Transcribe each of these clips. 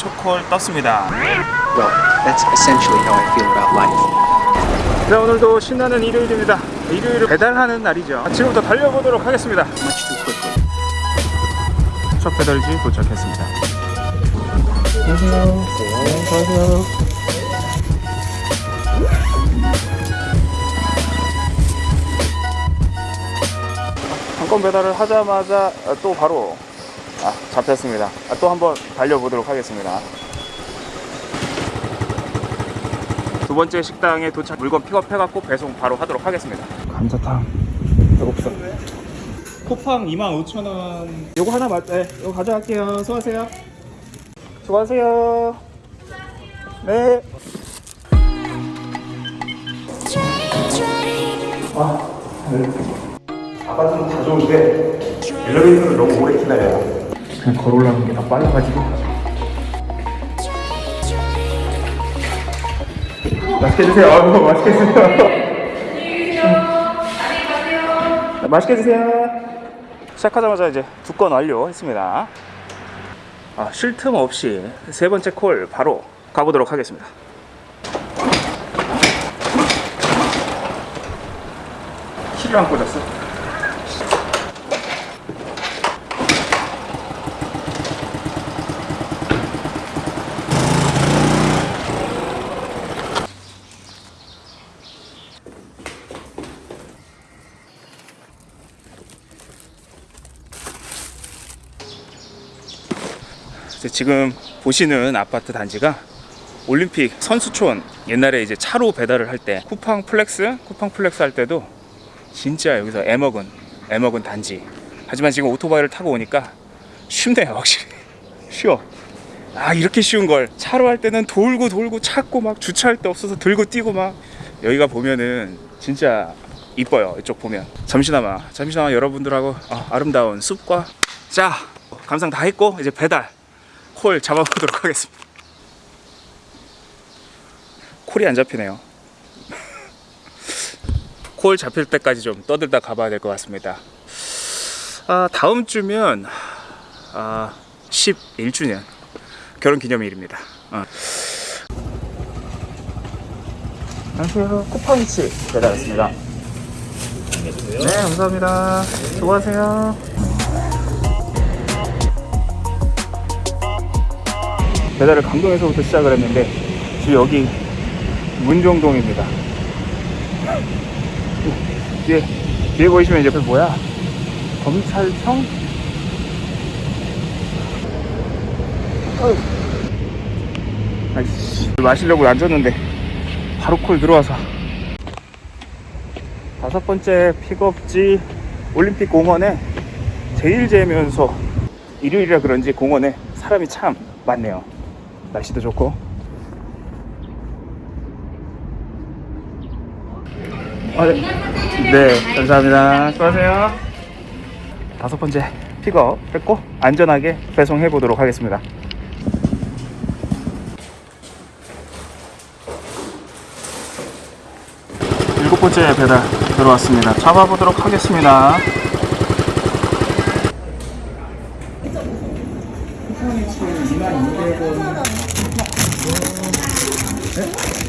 첫콜 떴습니다. Well, that's essentially how I feel about life. 네, 오늘도 신나는 일요일입니다. 일요일을 배달하는 날이죠. 지금부터 달려보도록 하겠습니다. Much too quickly. 첫 배달지 도착했습니다. 안녕하세요. 안녕하세요. 한건 배달을 하자마자 또 바로 아, 잡혔습니다. 아, 또 한번 달려보도록 하겠습니다. 두 번째 식당에 도착 물건 픽업해갖고 배송 바로 하도록 하겠습니다. 감자탕 배고프다. 쿠팡 25,000원. 요거 하나 맞, 네, 요거 가져갈게요. 수고하세요. 수고하세요. 네. 아, 아파트는 다 좋은데 엘리베이터를 너무 오래 기다려요. 그냥 걸어 올라가는 게더 빨라가지고. 맛있게 드세요. 아유, 맛있게 드세요. 맛있게 드세요. 시작하자마자 이제 두 건 완료했습니다. 아, 쉴 틈 없이 세 번째 콜 바로 가보도록 하겠습니다. 키를 안 꽂았어. 지금 보시는 아파트 단지가 올림픽 선수촌. 옛날에 이제 차로 배달을 할 때 쿠팡 플렉스? 쿠팡 플렉스 할 때도 진짜 여기서 애먹은 애먹은 단지. 하지만 지금 오토바이를 타고 오니까 쉽네요 확실히. 쉬워. 아 이렇게 쉬운 걸. 차로 할 때는 돌고 돌고 찾고 막 주차할 데 없어서 들고 뛰고 막. 여기가 보면은 진짜 이뻐요 이쪽 보면. 잠시나마 잠시나마 여러분들하고 아, 아름다운 숲과. 자 감상 다 했고 이제 배달 콜 잡아보도록 하겠습니다. 콜이 안 잡히네요. 콜 잡힐 때까지 좀 떠들다 가봐야 될 것 같습니다. 아, 다음 주면 아, 11주년 결혼 기념일입니다. 어. 안녕하세요. 쿠팡이치 배달 왔습니다. 네, 감사합니다. 수고하세요. 배달을 강동에서부터 시작을 했는데 지금 여기 문종동입니다. 뒤에 뒤에 보이시면 이제 그 뭐야 검찰청? 어휴. 아이씨 마시려고 앉았는데 바로 콜 들어와서 다섯 번째 픽업지 올림픽 공원에 제일 재면서 일요일이라 그런지 공원에 사람이 참 많네요. 날씨도 좋고. 아, 네. 네 감사합니다. 수고하세요. 다섯 번째 픽업 했고 안전하게 배송해 보도록 하겠습니다. 일곱 번째 배달 들어왔습니다. 잡아보도록 하겠습니다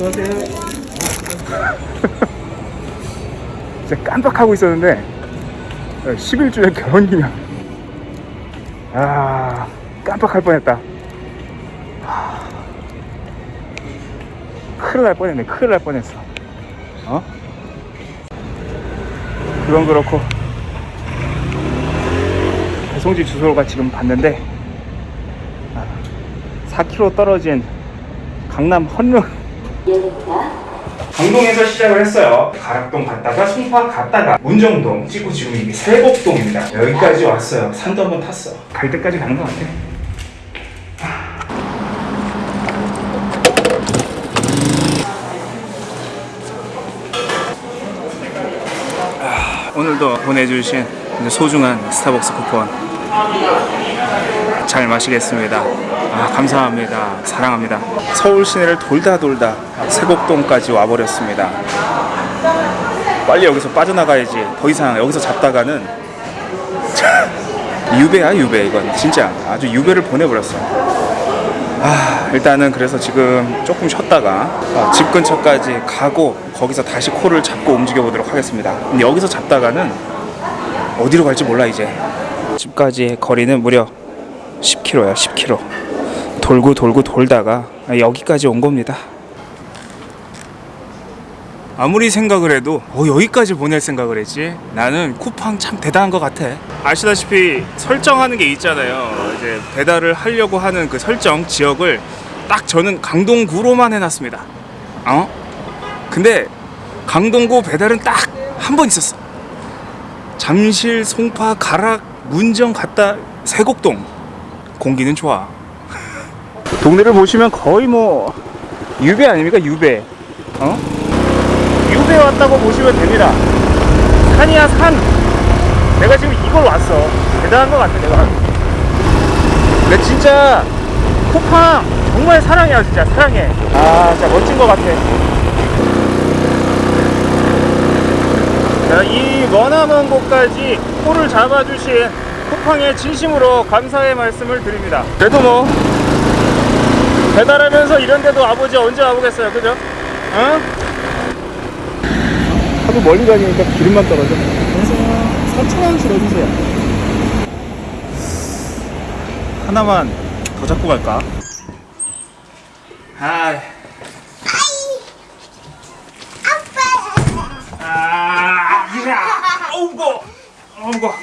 수고하세요. 진짜 깜빡하고 있었는데 11주년 결혼기념 아 깜빡할 뻔했다 하, 큰일 날 뻔했네 큰일 날 뻔했어 어? 그건 그렇고 배송지 주소가 지금 봤는데 4km 떨어진 강남 헌릉. 강동에서 시작을 했어요. 가락동 갔다가 송파 갔다가 문정동 찍고 지금 이게 세곡동입니다. 여기까지 왔어요. 산도 한번 탔어. 갈 때까지 가는 것 같아. 아, 오늘도 보내주신 소중한 스타벅스 쿠폰 잘 마시겠습니다. 아, 감사합니다. 사랑합니다. 서울 시내를 돌다 돌다 세곡동까지 와버렸습니다. 빨리 여기서 빠져나가야지. 더 이상 여기서 잡다가는 유배야 유배 이건 진짜 아주 유배를 보내버렸어. 아 일단은 그래서 지금 조금 쉬었다가 어, 집 근처까지 가고 거기서 다시 코를 잡고 움직여 보도록 하겠습니다. 여기서 잡다가는 어디로 갈지 몰라 이제. 집까지의 거리는 무려 10km야 10km. 돌고 돌고 돌다가 여기까지 온 겁니다. 아무리 생각을 해도 어, 여기까지 보낼 생각을 했지 나는 쿠팡 참 대단한 것 같아 아시다시피 설정하는 게 있잖아요 이제 배달을 하려고 하는 그 설정 지역을 딱 저는 강동구로만 해놨습니다 어? 근데 강동구 배달은 딱 한 번 있었어 잠실, 송파, 가락, 문정 갔다 세곡동 공기는 좋아 동네를 보시면 거의 뭐 유배 아닙니까 유배 어? 유배 왔다고 보시면 됩니다. 산이야 산. 내가 지금 이걸 왔어. 대단한 것 같아 내가. 내 진짜 쿠팡 정말 사랑해 진짜 사랑해. 아 진짜 멋진 것 같아. 자, 이 머나먼 곳까지 코를 잡아주신 쿠팡에 진심으로 감사의 말씀을 드립니다. 그래도 뭐 배달하면서 이런 데도 와보지 언제 와보겠어요, 그죠? 어? 하도 멀리 다니니까 기름만 떨어져. 그래서 4천원 줄여주세요. 하나만 더 잡고 갈까? 하이. 아, 야, 어우, 무거워. 어우, 무거워.